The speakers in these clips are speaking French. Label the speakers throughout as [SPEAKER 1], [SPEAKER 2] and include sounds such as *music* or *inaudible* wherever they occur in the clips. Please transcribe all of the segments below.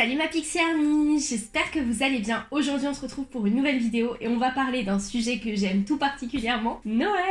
[SPEAKER 1] Salut ma Pixie Army, j'espère que vous allez bien. Aujourd'hui on se retrouve pour une nouvelle vidéo et on va parler d'un sujet que j'aime tout particulièrement, Noël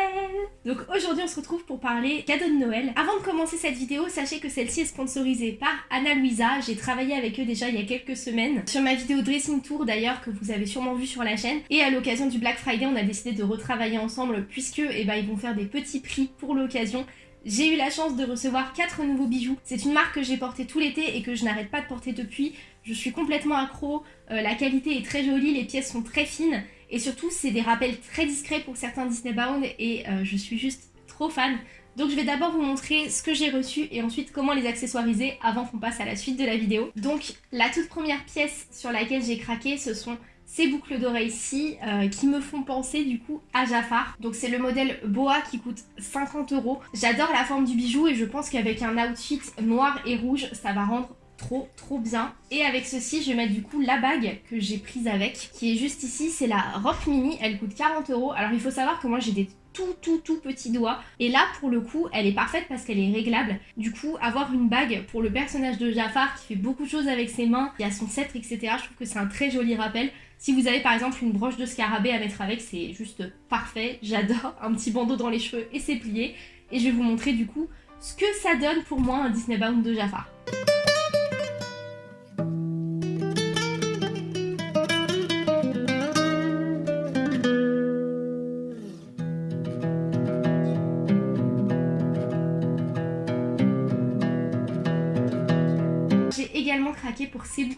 [SPEAKER 1] Donc aujourd'hui on se retrouve pour parler cadeaux de Noël. Avant de commencer cette vidéo, sachez que celle-ci est sponsorisée par Anna Luisa. J'ai travaillé avec eux déjà il y a quelques semaines sur ma vidéo dressing tour d'ailleurs que vous avez sûrement vu sur la chaîne. Et à l'occasion du Black Friday on a décidé de retravailler ensemble puisque eh ben, ils vont faire des petits prix pour l'occasion j'ai eu la chance de recevoir 4 nouveaux bijoux. C'est une marque que j'ai portée tout l'été et que je n'arrête pas de porter depuis. Je suis complètement accro, euh, la qualité est très jolie, les pièces sont très fines et surtout c'est des rappels très discrets pour certains Disney Bound et euh, je suis juste trop fan. Donc je vais d'abord vous montrer ce que j'ai reçu et ensuite comment les accessoiriser avant qu'on passe à la suite de la vidéo. Donc la toute première pièce sur laquelle j'ai craqué ce sont ces boucles d'oreilles-ci euh, qui me font penser du coup à Jafar. Donc c'est le modèle Boa qui coûte 50 euros. J'adore la forme du bijou et je pense qu'avec un outfit noir et rouge, ça va rendre trop trop bien. Et avec ceci, je vais mettre du coup la bague que j'ai prise avec, qui est juste ici, c'est la Rock Mini, elle coûte 40 euros. Alors il faut savoir que moi j'ai des tout tout tout petits doigts. Et là pour le coup elle est parfaite parce qu'elle est réglable. Du coup avoir une bague pour le personnage de Jafar qui fait beaucoup de choses avec ses mains, qui a son sceptre etc. Je trouve que c'est un très joli rappel. Si vous avez par exemple une broche de scarabée à mettre avec, c'est juste parfait. J'adore un petit bandeau dans les cheveux et c'est plié. Et je vais vous montrer du coup ce que ça donne pour moi un Disney Bound de Jafar.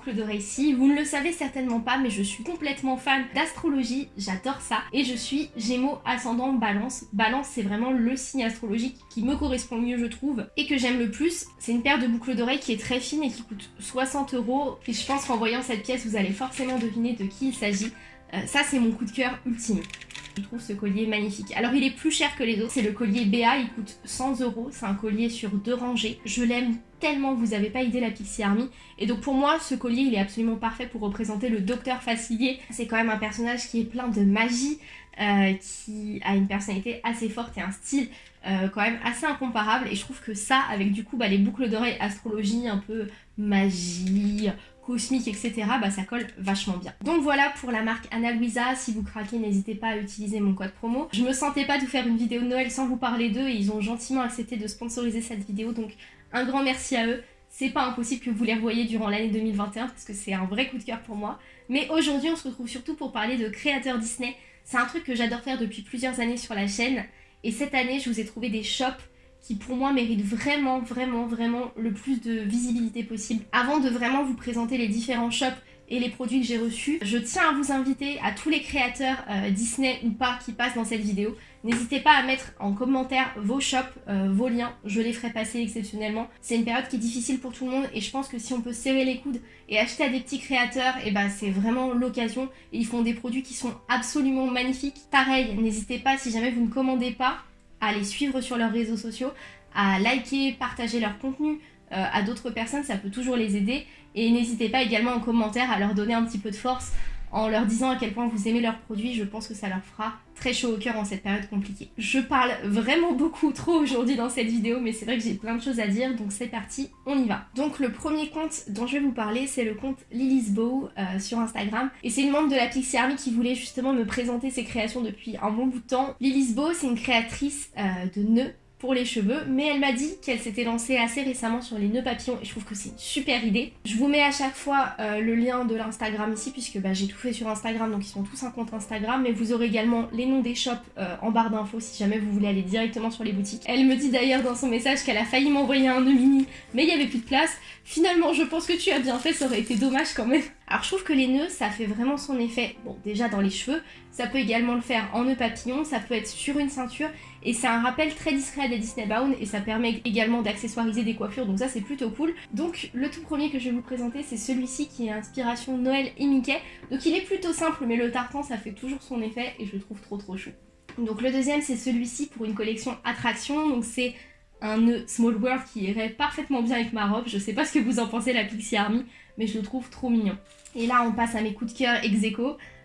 [SPEAKER 1] Ces boucles d'oreilles-ci. Vous ne le savez certainement pas, mais je suis complètement fan d'astrologie, j'adore ça. Et je suis Gémeaux ascendant Balance. Balance, c'est vraiment le signe astrologique qui me correspond le mieux, je trouve, et que j'aime le plus. C'est une paire de boucles d'oreilles qui est très fine et qui coûte 60 euros. Et je pense qu'en voyant cette pièce, vous allez forcément deviner de qui il s'agit. Euh, ça, c'est mon coup de cœur ultime. Je trouve ce collier magnifique. Alors il est plus cher que les autres, c'est le collier BA, il coûte 100 euros, c'est un collier sur deux rangées. Je l'aime tellement, vous avez pas idée la Pixie Army. Et donc pour moi, ce collier, il est absolument parfait pour représenter le Docteur Facilier. C'est quand même un personnage qui est plein de magie, euh, qui a une personnalité assez forte et un style euh, quand même assez incomparable. Et je trouve que ça, avec du coup bah, les boucles d'oreilles, astrologie, un peu magie, cosmique, etc., bah ça colle vachement bien. Donc voilà pour la marque Anna Luisa, si vous craquez, n'hésitez pas à utiliser mon code promo. Je me sentais pas de vous faire une vidéo de Noël sans vous parler d'eux et ils ont gentiment accepté de sponsoriser cette vidéo, donc un grand merci à eux. C'est pas impossible que vous les revoyiez durant l'année 2021 parce que c'est un vrai coup de cœur pour moi. Mais aujourd'hui, on se retrouve surtout pour parler de créateurs Disney. C'est un truc que j'adore faire depuis plusieurs années sur la chaîne. Et cette année, je vous ai trouvé des shops qui pour moi mérite vraiment, vraiment, vraiment le plus de visibilité possible. Avant de vraiment vous présenter les différents shops et les produits que j'ai reçus, je tiens à vous inviter à tous les créateurs euh, Disney ou pas qui passent dans cette vidéo. N'hésitez pas à mettre en commentaire vos shops, euh, vos liens, je les ferai passer exceptionnellement. C'est une période qui est difficile pour tout le monde et je pense que si on peut serrer les coudes et acheter à des petits créateurs, et eh ben c'est vraiment l'occasion. Ils font des produits qui sont absolument magnifiques. Pareil, n'hésitez pas si jamais vous ne commandez pas, à les suivre sur leurs réseaux sociaux, à liker, partager leur contenu euh, à d'autres personnes, ça peut toujours les aider. Et n'hésitez pas également en commentaire à leur donner un petit peu de force en leur disant à quel point vous aimez leurs produits, je pense que ça leur fera très chaud au cœur en cette période compliquée. Je parle vraiment beaucoup trop aujourd'hui dans cette vidéo, mais c'est vrai que j'ai plein de choses à dire, donc c'est parti, on y va. Donc le premier compte dont je vais vous parler, c'est le compte Lily's Bow euh, sur Instagram, et c'est une membre de la Pixie Army qui voulait justement me présenter ses créations depuis un bon bout de temps. Lily's Bow, c'est une créatrice euh, de nœuds pour les cheveux, mais elle m'a dit qu'elle s'était lancée assez récemment sur les nœuds papillons et je trouve que c'est une super idée. Je vous mets à chaque fois euh, le lien de l'Instagram ici puisque bah, j'ai tout fait sur Instagram donc ils sont tous un compte Instagram mais vous aurez également les noms des shops euh, en barre d'infos si jamais vous voulez aller directement sur les boutiques. Elle me dit d'ailleurs dans son message qu'elle a failli m'envoyer un nœud mini mais il n'y avait plus de place. Finalement je pense que tu as bien fait, ça aurait été dommage quand même. Alors je trouve que les nœuds ça fait vraiment son effet, bon déjà dans les cheveux, ça peut également le faire en nœud papillon, ça peut être sur une ceinture et c'est un rappel très discret des Disney Bound et ça permet également d'accessoiriser des coiffures donc ça c'est plutôt cool. Donc le tout premier que je vais vous présenter c'est celui-ci qui est inspiration Noël et Mickey. Donc il est plutôt simple mais le tartan ça fait toujours son effet et je le trouve trop trop chou. Donc le deuxième c'est celui-ci pour une collection attraction donc c'est un nœud Small World qui irait parfaitement bien avec ma robe. Je sais pas ce que vous en pensez la Pixie Army mais je le trouve trop mignon. Et là on passe à mes coups de cœur ex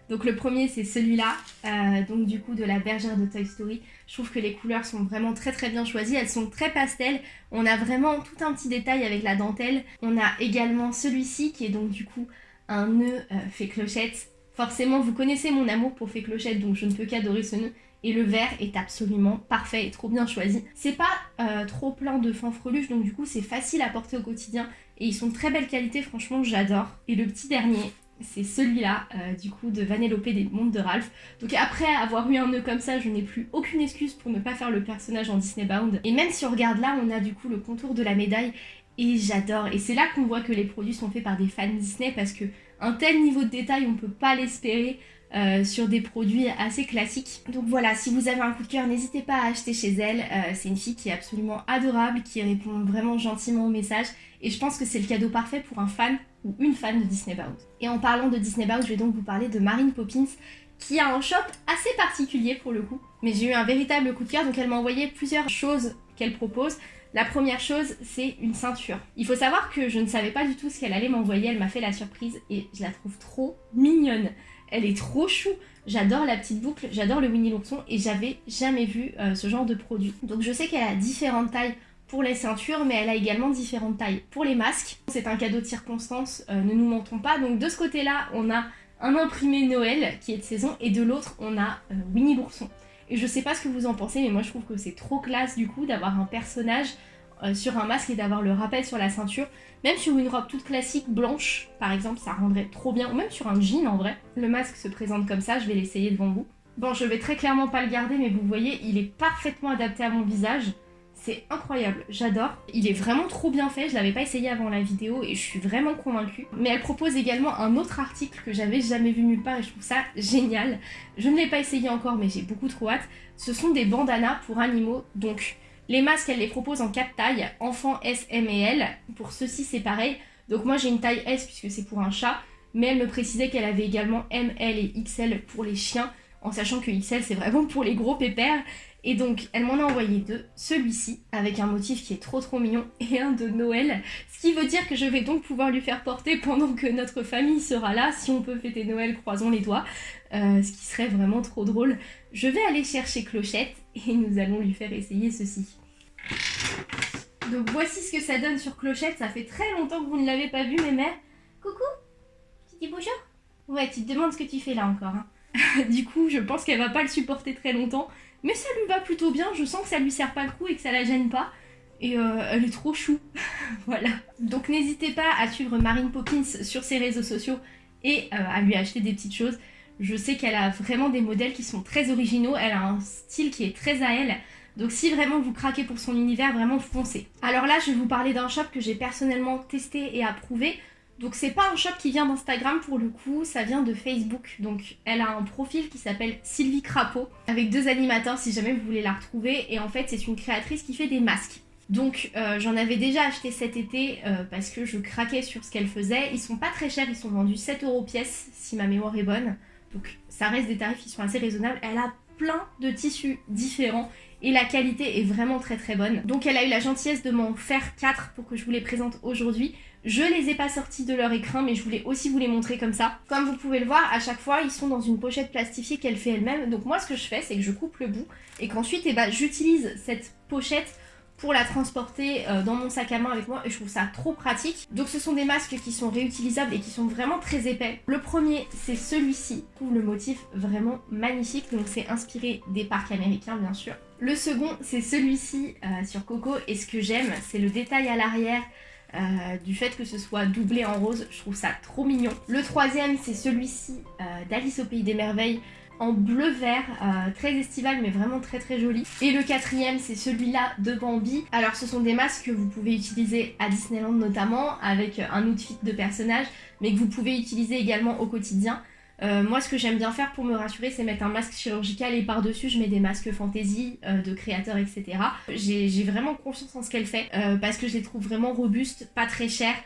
[SPEAKER 1] Donc le premier c'est celui-là, euh, donc du coup de la bergère de Toy Story. Je trouve que les couleurs sont vraiment très très bien choisies, elles sont très pastel. On a vraiment tout un petit détail avec la dentelle. On a également celui-ci qui est donc du coup un nœud euh, fait clochette. Forcément vous connaissez mon amour pour fait clochette donc je ne peux qu'adorer ce nœud. Et le vert est absolument parfait et trop bien choisi. C'est pas euh, trop plein de fanfreluches donc du coup c'est facile à porter au quotidien. Et ils sont de très belle qualité, franchement j'adore. Et le petit dernier, c'est celui-là, euh, du coup, de Vanellope des Mondes de Ralph. Donc après avoir eu un nœud comme ça, je n'ai plus aucune excuse pour ne pas faire le personnage en Disney Bound. Et même si on regarde là, on a du coup le contour de la médaille, et j'adore. Et c'est là qu'on voit que les produits sont faits par des fans Disney, parce que un tel niveau de détail, on peut pas l'espérer. Euh, sur des produits assez classiques. Donc voilà, si vous avez un coup de cœur, n'hésitez pas à acheter chez elle. Euh, c'est une fille qui est absolument adorable, qui répond vraiment gentiment aux messages. Et je pense que c'est le cadeau parfait pour un fan une fan de Disney Bound. Et en parlant de Disney Bound, je vais donc vous parler de Marine Poppins, qui a un shop assez particulier pour le coup. Mais j'ai eu un véritable coup de cœur, donc elle m'a envoyé plusieurs choses qu'elle propose. La première chose, c'est une ceinture. Il faut savoir que je ne savais pas du tout ce qu'elle allait m'envoyer, elle m'a fait la surprise et je la trouve trop mignonne. Elle est trop chou. J'adore la petite boucle, j'adore le Winnie l'ourson et j'avais jamais vu euh, ce genre de produit. Donc je sais qu'elle a différentes tailles pour les ceintures, mais elle a également différentes tailles pour les masques. C'est un cadeau de circonstance, euh, ne nous mentons pas. Donc de ce côté-là, on a un imprimé Noël qui est de saison et de l'autre, on a euh, Winnie l'ourson. Et je sais pas ce que vous en pensez, mais moi je trouve que c'est trop classe du coup d'avoir un personnage euh, sur un masque et d'avoir le rappel sur la ceinture. Même sur une robe toute classique blanche, par exemple, ça rendrait trop bien. Ou même sur un jean en vrai. Le masque se présente comme ça, je vais l'essayer devant vous. Bon, je vais très clairement pas le garder, mais vous voyez, il est parfaitement adapté à mon visage. C'est incroyable, j'adore. Il est vraiment trop bien fait, je l'avais pas essayé avant la vidéo et je suis vraiment convaincue. Mais elle propose également un autre article que j'avais jamais vu nulle part et je trouve ça génial. Je ne l'ai pas essayé encore mais j'ai beaucoup trop hâte. Ce sont des bandanas pour animaux, donc les masques, elle les propose en 4 tailles, enfant S, M et L. Pour ceux-ci, c'est pareil. Donc moi, j'ai une taille S puisque c'est pour un chat. Mais elle me précisait qu'elle avait également M, L et XL pour les chiens. En sachant que XL, c'est vraiment pour les gros pépères. Et donc, elle m'en a envoyé deux. Celui-ci, avec un motif qui est trop trop mignon, et un de Noël. Ce qui veut dire que je vais donc pouvoir lui faire porter pendant que notre famille sera là. Si on peut fêter Noël, croisons les doigts. Euh, ce qui serait vraiment trop drôle. Je vais aller chercher Clochette et nous allons lui faire essayer ceci. Donc voici ce que ça donne sur Clochette, ça fait très longtemps que vous ne l'avez pas vu mes mères. Coucou Tu dis bonjour? Ouais, tu te demandes ce que tu fais là encore. Hein. *laughs* du coup, je pense qu'elle va pas le supporter très longtemps, mais ça lui va plutôt bien, je sens que ça lui sert pas le coup et que ça la gêne pas. Et euh, elle est trop chou. *laughs* voilà. Donc n'hésitez pas à suivre Marine Poppins sur ses réseaux sociaux et euh, à lui acheter des petites choses. Je sais qu'elle a vraiment des modèles qui sont très originaux, elle a un style qui est très à elle. Donc si vraiment vous craquez pour son univers, vraiment foncez. Alors là, je vais vous parler d'un shop que j'ai personnellement testé et approuvé. Donc c'est pas un shop qui vient d'Instagram pour le coup, ça vient de Facebook. Donc elle a un profil qui s'appelle Sylvie Crapaud, avec deux animateurs si jamais vous voulez la retrouver. Et en fait c'est une créatrice qui fait des masques. Donc euh, j'en avais déjà acheté cet été euh, parce que je craquais sur ce qu'elle faisait. Ils sont pas très chers, ils sont vendus 7 euros pièce si ma mémoire est bonne. Donc ça reste des tarifs qui sont assez raisonnables. Elle a plein de tissus différents et la qualité est vraiment très très bonne. Donc elle a eu la gentillesse de m'en faire 4 pour que je vous les présente aujourd'hui. Je les ai pas sortis de leur écrin mais je voulais aussi vous les montrer comme ça. Comme vous pouvez le voir, à chaque fois ils sont dans une pochette plastifiée qu'elle fait elle-même. Donc moi ce que je fais c'est que je coupe le bout et qu'ensuite eh ben, j'utilise cette pochette pour la transporter euh, dans mon sac à main avec moi et je trouve ça trop pratique. Donc ce sont des masques qui sont réutilisables et qui sont vraiment très épais. Le premier c'est celui-ci, je le motif vraiment magnifique donc c'est inspiré des parcs américains bien sûr. Le second c'est celui-ci euh, sur Coco et ce que j'aime c'est le détail à l'arrière euh, du fait que ce soit doublé en rose, je trouve ça trop mignon. Le troisième c'est celui-ci d'Alice au Pays des Merveilles en bleu vert, euh, très estival mais vraiment très très joli. Et le quatrième c'est celui-là de Bambi. Alors ce sont des masques que vous pouvez utiliser à Disneyland notamment avec un outfit de personnage mais que vous pouvez utiliser également au quotidien. Euh, moi ce que j'aime bien faire pour me rassurer c'est mettre un masque chirurgical et par-dessus je mets des masques fantasy euh, de créateurs etc. J'ai vraiment confiance en ce qu'elle fait parce que je les trouve vraiment robustes, pas très chers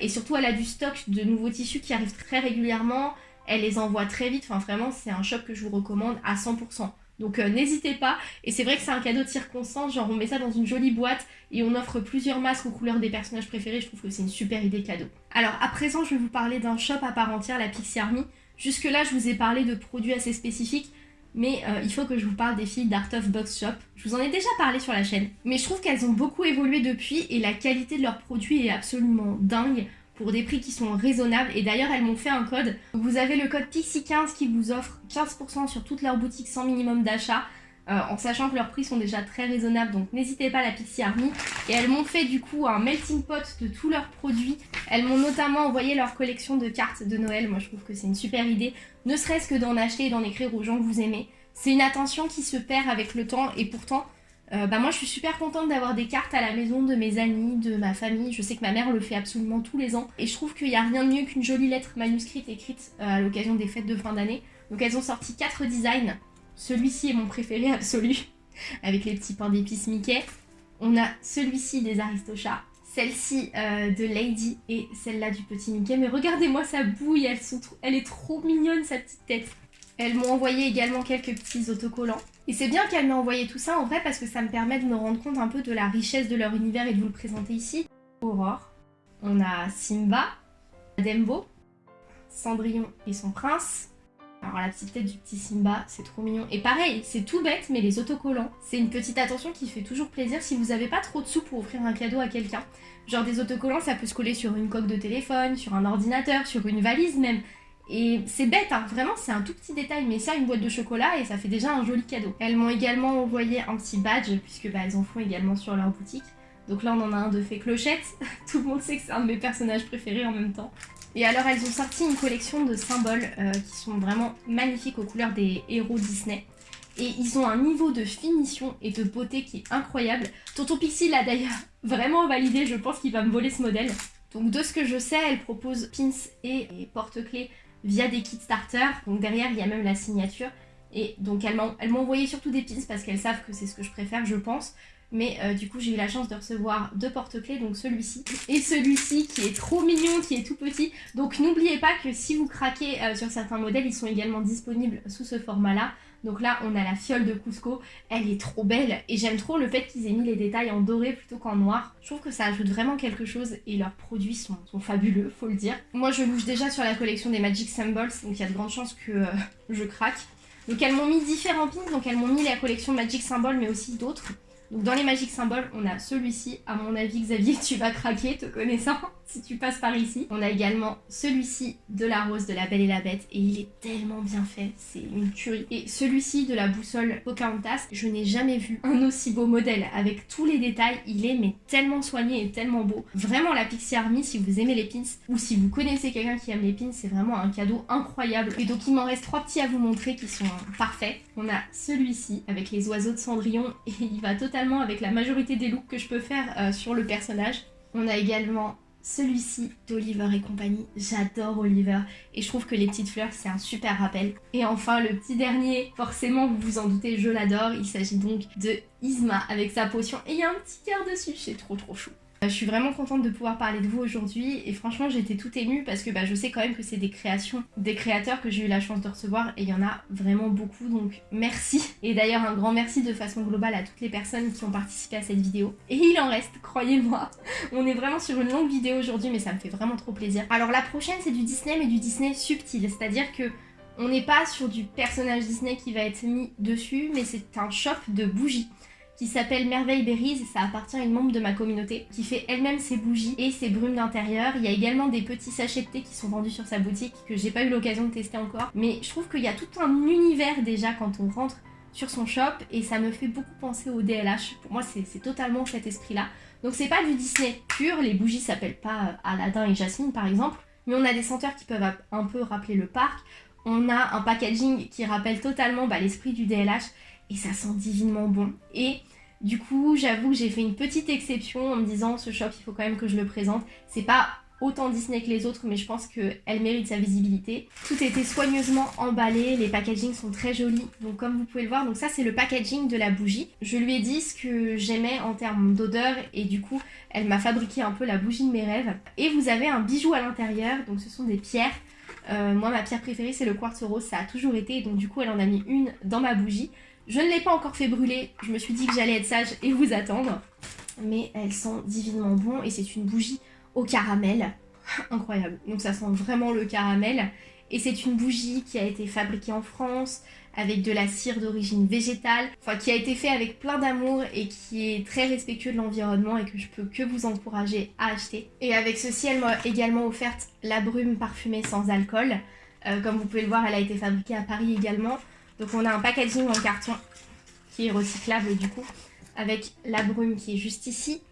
[SPEAKER 1] et surtout elle a du stock de nouveaux tissus qui arrivent très régulièrement elle les envoie très vite. Enfin, vraiment, c'est un shop que je vous recommande à 100%. Donc euh, n'hésitez pas, et c'est vrai que c'est un cadeau de circonstance, genre on met ça dans une jolie boîte et on offre plusieurs masques aux couleurs des personnages préférés, je trouve que c'est une super idée cadeau. Alors à présent je vais vous parler d'un shop à part entière, la Pixie Army. Jusque là, je vous ai parlé de produits assez spécifiques, mais euh, il faut que je vous parle des filles d'Art of Box Shop. Je vous en ai déjà parlé sur la chaîne, mais je trouve qu'elles ont beaucoup évolué depuis et la qualité de leurs produits est absolument dingue pour des prix qui sont raisonnables et d'ailleurs elles m'ont fait un code. Vous avez le code Pixie15 qui vous offre 15% sur toutes leurs boutiques sans minimum d'achat. Euh, en sachant que leurs prix sont déjà très raisonnables, donc n'hésitez pas à la Pixie Army. Et elles m'ont fait du coup un melting pot de tous leurs produits. Elles m'ont notamment envoyé leur collection de cartes de Noël, moi je trouve que c'est une super idée, ne serait-ce que d'en acheter et d'en écrire aux gens que vous aimez. C'est une attention qui se perd avec le temps et pourtant, euh, bah moi je suis super contente d'avoir des cartes à la maison de mes amis, de ma famille. Je sais que ma mère le fait absolument tous les ans. Et je trouve qu'il n'y a rien de mieux qu'une jolie lettre manuscrite écrite euh, à l'occasion des fêtes de fin d'année. Donc elles ont sorti 4 designs celui-ci est mon préféré *laughs* absolu, avec les petits pains d'épices Mickey. On a celui-ci des Aristochats, celle-ci euh, de Lady et celle-là du petit Mickey. Mais regardez-moi sa bouille, elle, elle est trop mignonne sa petite tête. Elles m'ont envoyé également quelques petits autocollants. Et c'est bien qu'elles m'aient envoyé tout ça en vrai parce que ça me permet de me rendre compte un peu de la richesse de leur univers et de vous le présenter ici. Aurore, on a Simba, Dembo, Cendrillon et son prince, alors la petite tête du petit Simba, c'est trop mignon. Et pareil, c'est tout bête, mais les autocollants, c'est une petite attention qui fait toujours plaisir si vous n'avez pas trop de sous pour offrir un cadeau à quelqu'un. Genre des autocollants, ça peut se coller sur une coque de téléphone, sur un ordinateur, sur une valise même. Et c'est bête, hein, vraiment c'est un tout petit détail, mais ça une boîte de chocolat et ça fait déjà un joli cadeau. Elles m'ont également envoyé un petit badge, puisque bah, elles en font également sur leur boutique. Donc là on en a un de fait clochette, *laughs* tout le monde sait que c'est un de mes personnages préférés en même temps. Et alors elles ont sorti une collection de symboles euh, qui sont vraiment magnifiques aux couleurs des héros Disney. Et ils ont un niveau de finition et de beauté qui est incroyable. Tonton Pixie l'a d'ailleurs *laughs* vraiment validé, je pense qu'il va me voler ce modèle. Donc de ce que je sais, elle propose pins et, porte-clés via des kits starter. Donc derrière, il y a même la signature. Et donc elles m'ont envoyé surtout des pins parce qu'elles savent que c'est ce que je préfère, je pense. Mais euh, du coup, j'ai eu la chance de recevoir deux porte-clés, donc celui-ci et celui-ci qui est trop mignon, qui est tout petit. Donc n'oubliez pas que si vous craquez euh, sur certains modèles, ils sont également disponibles sous ce format-là. Donc là, on a la fiole de Cusco, elle est trop belle et j'aime trop le fait qu'ils aient mis les détails en doré plutôt qu'en noir. Je trouve que ça ajoute vraiment quelque chose et leurs produits sont, fabuleux, faut le dire. Moi, je bouge déjà sur la collection des Magic Symbols, donc il y a de grandes chances que euh, je craque. Donc elles m'ont mis différents pins, donc elles m'ont mis la collection Magic Symbols mais aussi d'autres. Donc dans les magiques symboles, on a celui-ci. À mon avis, Xavier, *laughs* tu vas craquer, te connaissant, si tu passes par ici. On a également celui-ci de la rose de la Belle et la Bête. Et il est tellement bien fait, c'est une tuerie. Et celui-ci de la boussole Pocahontas, je n'ai jamais vu un aussi beau modèle. Avec tous les détails, il est mais tellement soigné et tellement beau. Vraiment la Pixie Army, si vous aimez les pins, ou si vous connaissez quelqu'un qui aime les pins, c'est vraiment un cadeau incroyable. Et donc il m'en reste trois petits à vous montrer qui sont parfaits. On a celui-ci avec les oiseaux de Cendrillon *laughs* et il va totalement avec la majorité des looks que je peux faire euh, sur le personnage. On a également celui-ci d'Oliver et compagnie. J'adore Oliver et je trouve que les petites fleurs c'est un super rappel. Et enfin le petit dernier, forcément vous vous en doutez, je l'adore. Il s'agit donc de Isma avec sa potion et il y a un petit cœur dessus, c'est trop trop chou. Euh, je suis vraiment contente de pouvoir parler de vous aujourd'hui et franchement j'étais tout émue parce que bah, je sais quand même que c'est des créations, des créateurs que j'ai eu la chance de recevoir et il y en a vraiment beaucoup donc merci. Et d'ailleurs un grand merci de façon globale à toutes les personnes qui ont participé à cette vidéo. Et il en reste, croyez-moi. On est vraiment sur une longue vidéo aujourd'hui mais ça me fait vraiment trop plaisir. Alors la prochaine c'est du Disney mais du Disney subtil, c'est-à-dire que on n'est pas sur du personnage Disney qui va être mis dessus mais c'est un shop de bougies qui s'appelle Merveille Berries ça appartient à une membre de ma communauté qui fait elle-même ses bougies et ses brumes d'intérieur. Il y a également des petits sachets de thé qui sont vendus sur sa boutique que j'ai pas eu l'occasion de tester encore. Mais je trouve qu'il y a tout un univers déjà quand on rentre sur son shop et ça me fait beaucoup penser au DLH. Pour moi c'est totalement cet esprit-là. Donc c'est pas du Disney pur, les bougies s'appellent pas euh, Aladdin et Jasmine par exemple, mais on a des senteurs qui peuvent un peu rappeler le parc. On a un packaging qui rappelle totalement bah, l'esprit du DLH et ça sent divinement bon. Et du coup, j'avoue que j'ai fait une petite exception en me disant ce shop, il faut quand même que je le présente. C'est pas autant Disney que les autres, mais je pense qu'elle mérite sa visibilité. Tout a été soigneusement emballé, les packagings sont très jolis, donc comme vous pouvez le voir, donc ça c'est le packaging de la bougie. Je lui ai dit ce que j'aimais en termes d'odeur, et du coup, elle m'a fabriqué un peu la bougie de mes rêves. Et vous avez un bijou à l'intérieur, donc ce sont des pierres. Euh, moi, ma pierre préférée, c'est le quartz rose, ça a toujours été, donc du coup, elle en a mis une dans ma bougie. Je ne l'ai pas encore fait brûler, je me suis dit que j'allais être sage et vous attendre. Mais elles sont divinement bon et c'est une bougie au caramel. *laughs* Incroyable. Donc ça sent vraiment le caramel. Et c'est une bougie qui a été fabriquée en France, avec de la cire d'origine végétale, enfin qui a été fait avec plein d'amour et qui est très respectueux de l'environnement et que je peux que vous encourager à acheter. Et avec ceci, elle m'a également offerte la brume parfumée sans alcool. Euh, comme vous pouvez le voir, elle a été fabriquée à Paris également. Donc on a un packaging en carton qui est recyclable du coup, avec la brume qui est juste ici.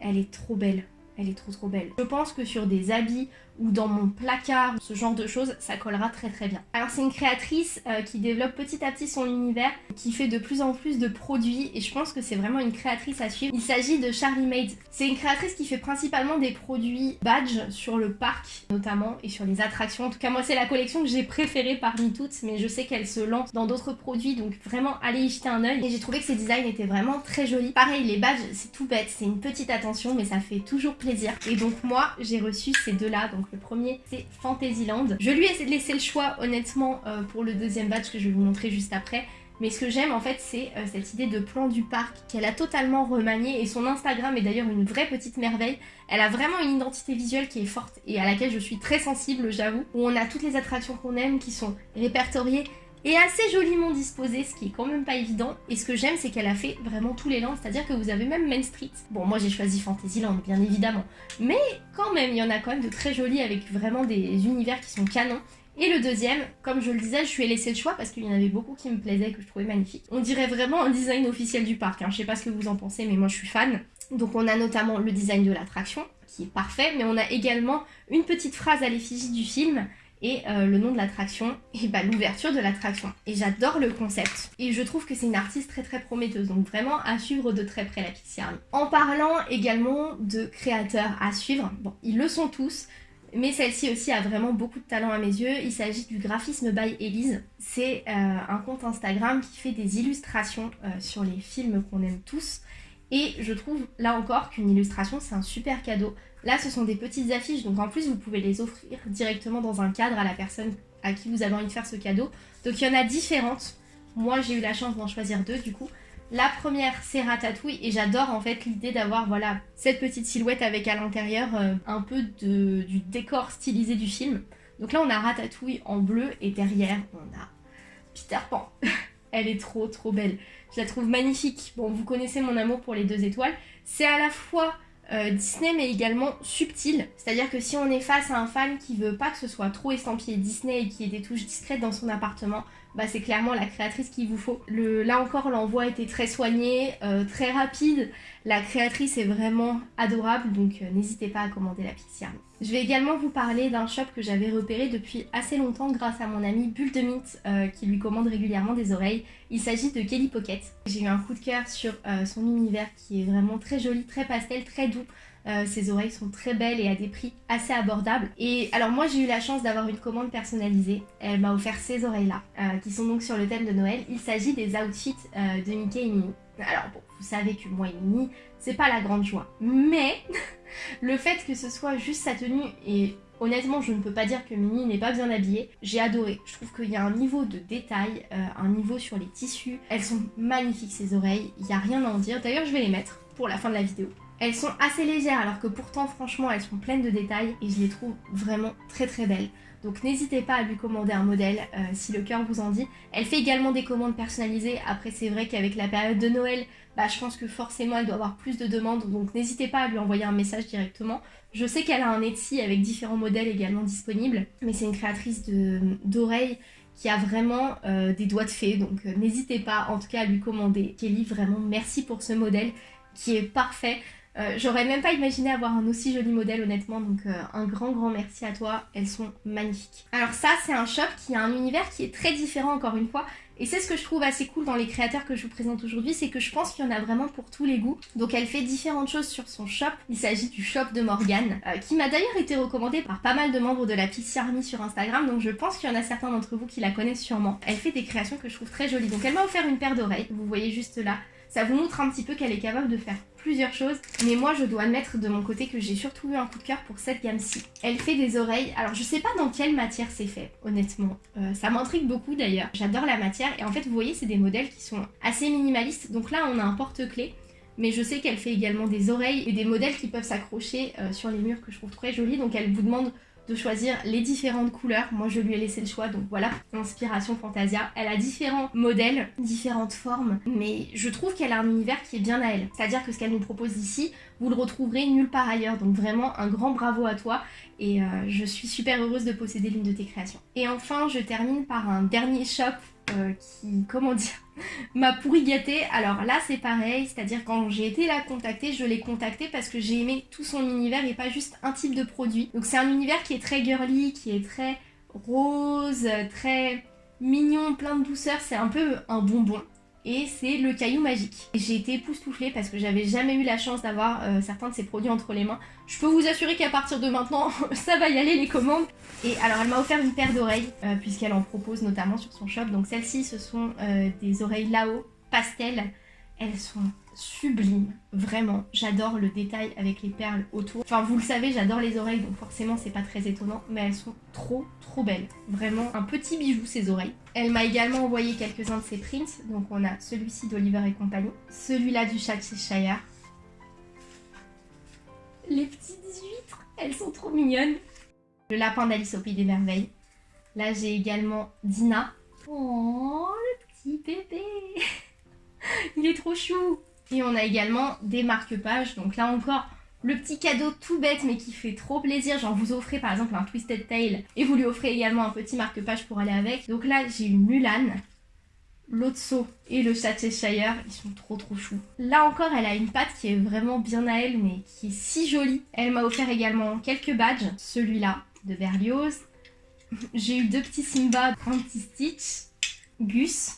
[SPEAKER 1] Elle est trop belle. Elle est trop trop belle. Je pense que sur des habits ou dans mon placard, ce genre de choses, ça collera très très bien. Alors c'est une créatrice euh, qui développe petit à petit son univers, qui fait de plus en plus de produits et je pense que c'est vraiment une créatrice à suivre. Il s'agit de Charlie Made. C'est une créatrice qui fait principalement des produits badge sur le parc notamment et sur les attractions. En tout cas moi c'est la collection que j'ai préférée parmi toutes mais je sais qu'elle se lance dans d'autres produits donc vraiment allez y jeter un oeil et j'ai trouvé que ses designs étaient vraiment très jolis. Pareil les badges c'est tout bête, c'est une petite attention mais ça fait toujours plaisir. Et donc moi j'ai reçu ces deux là donc le premier, c'est Fantasyland. Je lui ai laissé le choix, honnêtement, euh, pour le deuxième badge que je vais vous montrer juste après. Mais ce que j'aime en fait c'est euh, cette idée de plan du parc qu'elle a totalement remanié et son Instagram est d'ailleurs une vraie petite merveille. Elle a vraiment une identité visuelle qui est forte et à laquelle je suis très sensible j'avoue. Où on a toutes les attractions qu'on aime qui sont répertoriées et assez joliment disposée, ce qui est quand même pas évident. Et ce que j'aime, c'est qu'elle a fait vraiment tous les lands, c'est-à-dire que vous avez même Main Street. Bon, moi j'ai choisi Fantasyland, bien évidemment. Mais quand même, il y en a quand même de très jolis avec vraiment des univers qui sont canons. Et le deuxième, comme je le disais, je lui ai laissé le choix parce qu'il y en avait beaucoup qui me plaisaient, que je trouvais magnifiques. On dirait vraiment un design officiel du parc, hein. je sais pas ce que vous en pensez, mais moi je suis fan. Donc on a notamment le design de l'attraction, qui est parfait, mais on a également une petite phrase à l'effigie du film, et euh, le nom de l'attraction *laughs* et bah, l'ouverture de l'attraction. Et j'adore le concept. Et je trouve que c'est une artiste très très prometteuse, donc vraiment à suivre de très près la Pixie Army. En parlant également de créateurs à suivre, bon, ils le sont tous, mais celle-ci aussi a vraiment beaucoup de talent à mes yeux. Il s'agit du graphisme by Elise. C'est euh, un compte Instagram qui fait des illustrations euh, sur les films qu'on aime tous. Et je trouve là encore qu'une illustration c'est un super cadeau. Là ce sont des petites affiches donc en plus vous pouvez les offrir directement dans un cadre à la personne à qui vous avez envie de faire ce cadeau. Donc il y en a différentes. Moi j'ai eu la chance d'en choisir deux du coup. La première c'est Ratatouille et j'adore en fait l'idée d'avoir voilà cette petite silhouette avec à l'intérieur euh, un peu du décor stylisé du film. Donc là on a Ratatouille en bleu et derrière on a Peter Pan. *laughs* Elle est trop trop belle. Je la trouve magnifique. Bon, vous connaissez mon amour pour les deux étoiles. C'est à la fois euh, Disney mais également subtil. C'est-à-dire que si on est face à un fan qui veut pas que ce soit trop estampillé Disney et qui ait des touches discrètes dans son appartement, bah c'est clairement la créatrice qu'il vous faut. Là encore, l'envoi était très soigné, euh, très rapide. La créatrice est vraiment adorable, donc euh, n'hésitez pas à commander la Pixie Je vais également vous parler d'un shop que j'avais repéré depuis assez longtemps grâce à mon ami Bulle euh, qui lui commande régulièrement des oreilles. Il s'agit de Kelly Pocket. J'ai eu un coup de cœur sur son univers qui est vraiment très joli, très pastel, très doux. Euh, ses oreilles sont très belles et à des prix assez abordables. Et alors moi j'ai eu la chance d'avoir une commande personnalisée. Elle m'a offert ces oreilles-là, euh, qui sont donc sur le thème de Noël. Il s'agit des outfits euh, de Mickey et Minnie. Alors bon, vous savez que moi et Minnie, c'est pas la grande joie. Mais *laughs* le fait que ce soit juste sa tenue et Honnêtement, je ne peux pas dire que Minnie n'est pas bien habillée. J'ai adoré. Je trouve qu'il y a un niveau de détail, un niveau sur les tissus. Elles sont magnifiques ces oreilles. Il n'y a rien à en dire. D'ailleurs, je vais les mettre pour la fin de la vidéo. Elles sont assez légères alors que pourtant franchement elles sont pleines de détails et je les trouve vraiment très très belles. Donc n'hésitez pas à lui commander un modèle euh, si le cœur vous en dit. Elle fait également des commandes personnalisées. Après c'est vrai qu'avec la période de Noël, bah, je pense que forcément elle doit avoir plus de demandes. Donc n'hésitez pas à lui envoyer un message directement. Je sais qu'elle a un Etsy avec différents modèles également disponibles. Mais c'est une créatrice d'oreilles qui a vraiment euh, des doigts de fée. Donc euh, n'hésitez pas en tout cas à lui commander. Kelly, vraiment merci pour ce modèle qui est parfait. Euh, j'aurais même pas imaginé avoir un aussi joli modèle honnêtement, donc euh, un grand grand merci à toi, elles sont magnifiques. Alors ça c'est un shop qui a un univers qui est très différent encore une fois, et c'est ce que je trouve assez cool dans les créateurs que je vous présente aujourd'hui, c'est que je pense qu'il y en a vraiment pour tous les goûts. Donc elle fait différentes choses sur son shop. Il s'agit du shop de Morgane, euh, qui m'a d'ailleurs été recommandé par pas mal de membres de la Pixie Army sur Instagram, donc je pense qu'il y en a certains d'entre vous qui la connaissent sûrement. Elle fait des créations que je trouve très jolies. Donc elle m'a offert une paire d'oreilles, vous voyez juste là. Ça vous montre un petit peu qu'elle est capable de faire plusieurs choses, mais moi je dois admettre de mon côté que j'ai surtout eu un coup de cœur pour cette gamme-ci. Elle fait des oreilles, alors je sais pas dans quelle matière c'est fait, honnêtement. Euh, ça m'intrigue beaucoup d'ailleurs, j'adore la matière, et en fait vous voyez c'est des modèles qui sont assez minimalistes, donc là on a un porte-clés, mais je sais qu'elle fait également des oreilles et des modèles qui peuvent s'accrocher euh, sur les murs que je trouve très jolis, donc elle vous demande de choisir les différentes couleurs. Moi, je lui ai laissé le choix, donc voilà, inspiration Fantasia. Elle a différents modèles, différentes formes, mais je trouve qu'elle a un univers qui est bien à elle. C'est-à-dire que ce qu'elle nous propose ici, vous le retrouverez nulle part ailleurs. Donc vraiment, un grand bravo à toi et euh, je suis super heureuse de posséder l'une de tes créations. Et enfin, je termine par un dernier shop euh, qui, comment dire, *laughs* m'a pourri gâté. Alors là, c'est pareil, c'est-à-dire quand j'ai été la contacter, je l'ai contactée parce que j'ai aimé tout son univers et pas juste un type de produit. Donc c'est un univers qui est très girly, qui est très rose, très mignon, plein de douceur, c'est un peu un bonbon et c'est le caillou magique. J'ai été époustouflée parce que j'avais jamais eu la chance d'avoir euh, certains de ces produits entre les mains. Je peux vous assurer qu'à partir de maintenant, *laughs* ça va y aller les commandes. Et alors elle m'a offert une paire d'oreilles euh, puisqu'elle en propose notamment sur son shop. Donc celles-ci ce sont euh, des oreilles Lao pastel. Elles sont sublimes, vraiment. J'adore le détail avec les perles autour. Enfin, vous le savez, j'adore les oreilles, donc forcément, c'est pas très étonnant, mais elles sont trop, trop belles. Vraiment un petit bijou, ces oreilles. Elle m'a également envoyé quelques-uns de ses prints. Donc, on a celui-ci d'Oliver et compagnie, celui-là du Shire. Les petites huîtres, elles sont trop mignonnes. Le lapin d'Alice au Pays des Merveilles. Là, j'ai également Dina. Oh, le petit bébé Il est trop chou Et on a également des marque-pages. Donc là encore, le petit cadeau tout bête mais qui fait trop plaisir. Genre vous offrez par exemple un Twisted Tail et vous lui offrez également un petit marque-page pour aller avec. Donc là, j'ai eu Mulan. Lotso et le Cheshire, ils sont trop trop choux. Là encore, elle a une patte qui est vraiment bien à elle, mais qui est si jolie. Elle m'a offert également quelques badges. Celui-là, de Berlioz. J'ai eu deux petits Simba, un petit Stitch, Gus,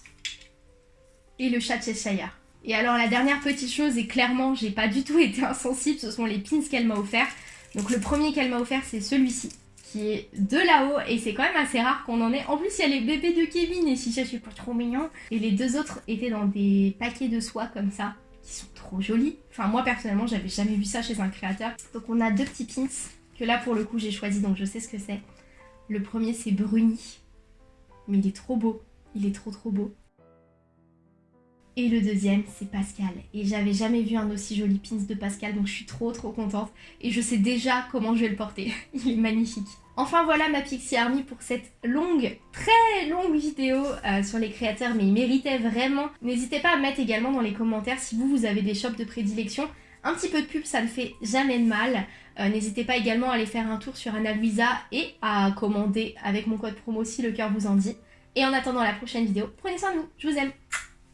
[SPEAKER 1] et le chat Cheshire. Et alors la dernière petite chose, et clairement j'ai pas du tout *laughs* été insensible, ce sont les pins qu'elle m'a offert. Donc le premier qu'elle m'a offert c'est celui-ci, qui est de là-haut, et c'est quand même assez rare qu'on en ait. En plus il y a les bébés de Kevin, et si je suis pas trop mignon. Et les deux autres étaient dans des paquets de soie comme ça, qui sont trop jolis. Enfin moi personnellement j'avais jamais vu ça chez un créateur. Donc on a deux petits pins, que là pour le coup j'ai choisi, donc je sais ce que c'est. Le premier c'est Bruni, mais il est trop beau, il est trop trop beau. Et le deuxième, c'est Pascal. Et j'avais jamais vu un aussi joli pins de Pascal, donc je suis trop trop contente. Et je sais déjà comment je vais le porter. *laughs* Il est magnifique. Enfin voilà ma Pixie Army pour cette longue, très longue vidéo euh, sur les créateurs, mais il méritait vraiment. N'hésitez pas à mettre également dans les commentaires si vous, vous avez des shops de prédilection. Un petit peu de pub, ça ne fait jamais de mal. Euh, n'hésitez pas également à aller faire un tour sur Anna Luisa et à commander avec mon code promo si le cœur vous en dit. Et en attendant la prochaine vidéo, prenez soin de vous, je vous aime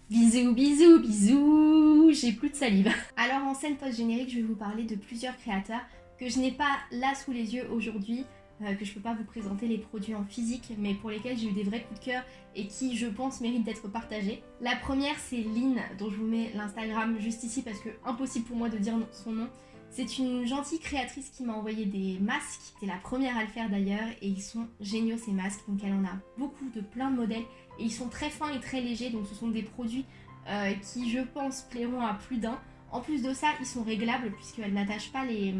[SPEAKER 1] Bisous, bisous, bisous J'ai plus de salive. *laughs* Alors en scène post-générique, je vais vous parler de plusieurs créateurs que je n'ai pas là sous les yeux aujourd'hui, euh, que je peux pas vous présenter les produits en physique, mais pour lesquels j'ai eu des vrais coups de cœur et qui, je pense, méritent d'être partagés. La première, c'est Lynn, dont je vous mets l'Instagram juste ici parce que impossible pour moi de dire son nom. C'est une gentille créatrice qui m'a envoyé des masques. C'est la première à le faire d'ailleurs et ils sont géniaux ces masques. Donc elle en a beaucoup de plein de modèles et ils sont très fins et très légers. Donc ce sont des produits euh, qui je pense plairont à plus d'un. En plus de ça, ils sont réglables puisqu'elles n'attachent pas les,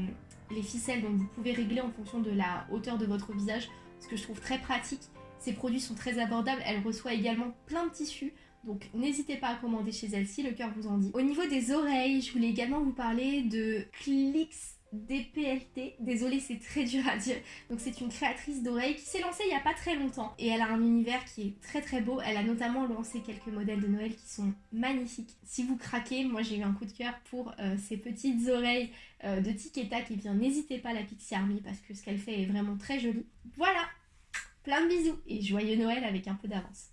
[SPEAKER 1] les ficelles. Donc vous pouvez régler en fonction de la hauteur de votre visage. Ce que je trouve très pratique. Ces produits sont très abordables. Elle reçoit également plein de tissus. Donc n'hésitez pas à commander chez elle si le cœur vous en dit. Au niveau des oreilles, je voulais également vous parler de Clix DPLT, désolé c'est très dur à dire, donc c'est une créatrice d'oreilles qui s'est lancée il n'y a pas très longtemps et elle a un univers qui est très très beau, elle a notamment lancé quelques modèles de Noël qui sont magnifiques. Si vous craquez, moi j'ai eu un coup de cœur pour euh, ces petites oreilles euh, de Tic et eh Tac et bien n'hésitez pas à la Pixie Army parce que ce qu'elle fait est vraiment très joli. Voilà, plein de bisous et joyeux Noël avec un peu d'avance.